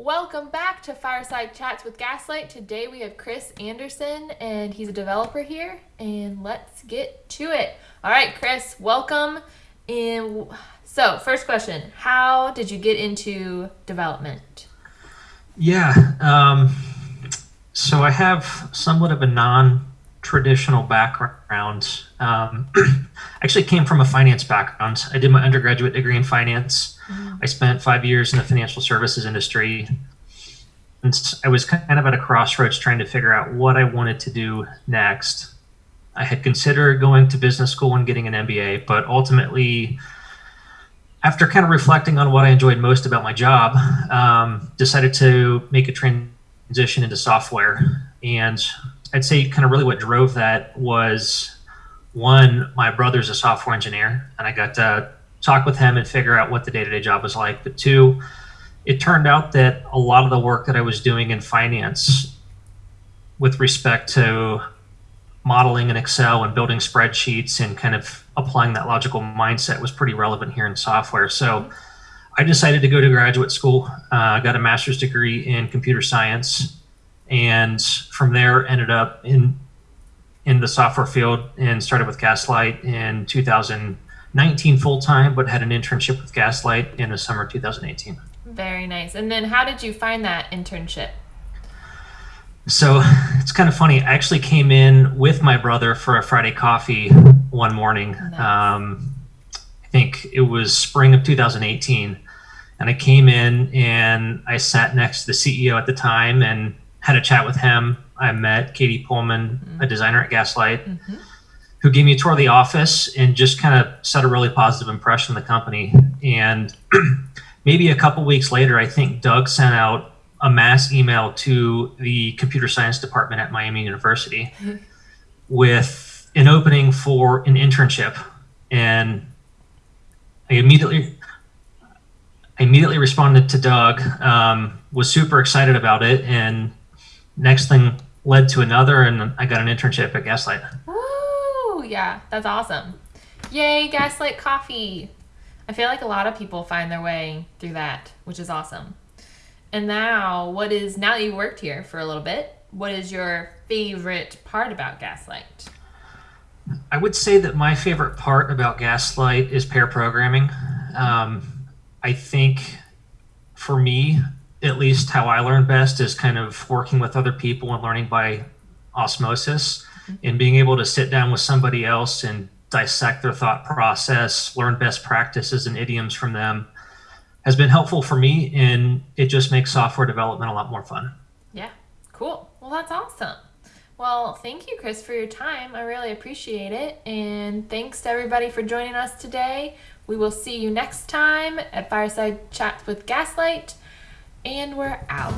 Welcome back to Fireside Chats with Gaslight. Today we have Chris Anderson, and he's a developer here. And let's get to it. All right, Chris, welcome. And so, first question: How did you get into development? Yeah, um, so I have somewhat of a non-traditional background. Um, actually, came from a finance background. I did my undergraduate degree in finance I spent five years in the financial services industry. And I was kind of at a crossroads trying to figure out what I wanted to do next. I had considered going to business school and getting an MBA, but ultimately, after kind of reflecting on what I enjoyed most about my job, um, decided to make a transition into software. And I'd say kind of really what drove that was one, my brother's a software engineer, and I got to talk with him and figure out what the day-to-day job was like. But two, it turned out that a lot of the work that I was doing in finance with respect to modeling in Excel and building spreadsheets and kind of applying that logical mindset was pretty relevant here in software. So I decided to go to graduate school. I uh, got a master's degree in computer science, and from there ended up in in the software field and started with Gaslight in 2019 full time, but had an internship with Gaslight in the summer 2018. Very nice. And then how did you find that internship? So it's kind of funny. I actually came in with my brother for a Friday coffee one morning. Nice. Um, I think it was spring of 2018. And I came in and I sat next to the CEO at the time and had a chat with him. I met Katie Pullman, mm-hmm. a designer at Gaslight. Mm-hmm who gave me a tour of the office and just kind of set a really positive impression of the company. And maybe a couple weeks later, I think Doug sent out a mass email to the computer science department at Miami University with an opening for an internship. And I immediately I immediately responded to Doug, um, was super excited about it, and next thing led to another, and I got an internship at Gaslight Oh, yeah, that's awesome. Yay, Gaslight Coffee. I feel like a lot of people find their way through that, which is awesome. And now, what is now that you worked here for a little bit, what is your favorite part about Gaslight? I would say that my favorite part about Gaslight is pair programming. Um, I think for me, at least how I learn best is kind of working with other people and learning by osmosis mm-hmm. and being able to sit down with somebody else and dissect their thought process, learn best practices and idioms from them has been helpful for me and it just makes software development a lot more fun. Yeah, cool. Well, that's awesome. Well, thank you, Chris, for your time. I really appreciate it. And thanks to everybody for joining us today. We will see you next time at Fireside Chats with Gaslight. And we're out.